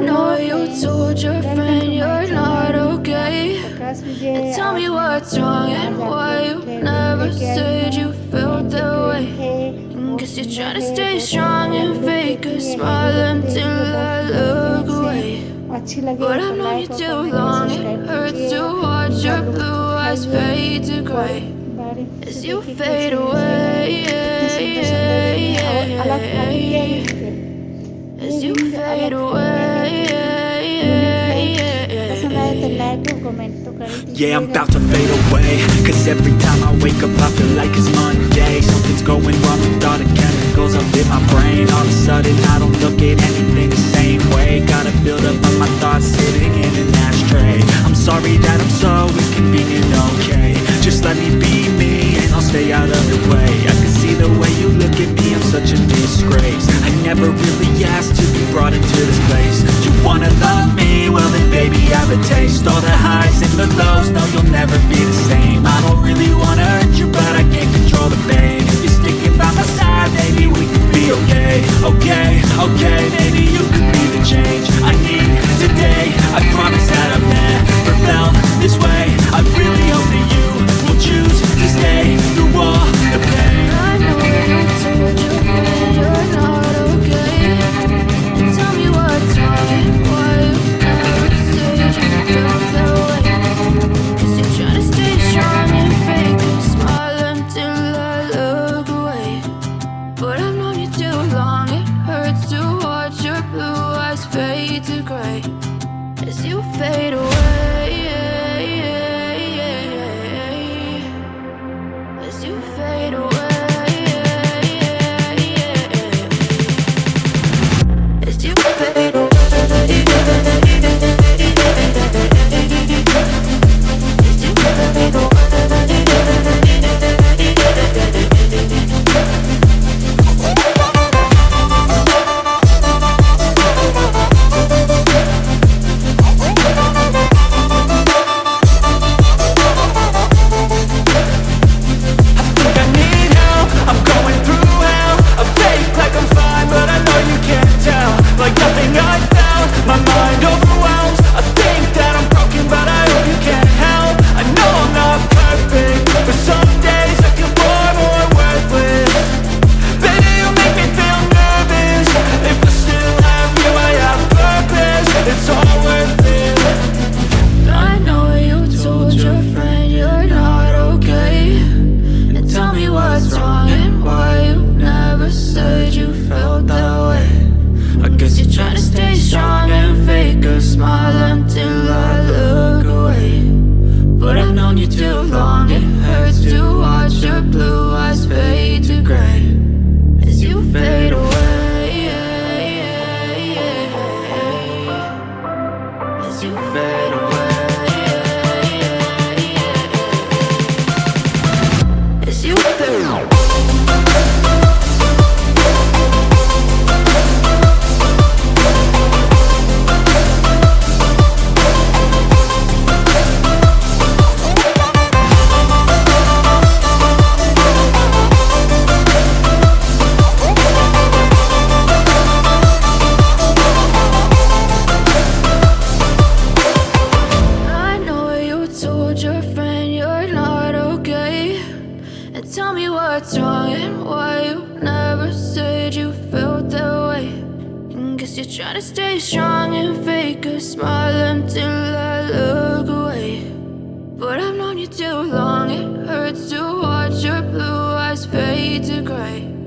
know you told your friend you're not okay. And tell me what's wrong and why you never said you felt that way. Cause you're trying to stay strong and fake a smile until I look away. But I've known you too long, it hurts to watch your blue eyes fade to gray. As you fade away, yeah, I'm about to fade away. Cause every time I wake up I feel like it's Monday. Something's going wrong with all the chemicals up in my brain. All of a sudden I don't look at anything the same way. Gotta build up on my thoughts sitting in an ashtray. I'm sorry that I'm so inconvenient, okay. Just let me be me and I'll stay out of your way. I can see the way you look at me, I'm such a disgrace. I never really asked to be brought into this place. You wanna love me, well then baby I have a taste. All that the lows, no you'll never be the same. I don't really wanna hurt you but I can't control the pain. If you're sticking by my side, maybe we could be okay. Okay, okay, You fade away, you fade guess you're trying to stay strong and fake a smile until I look away. But I've known you too long, it hurts to watch your blue eyes fade to gray.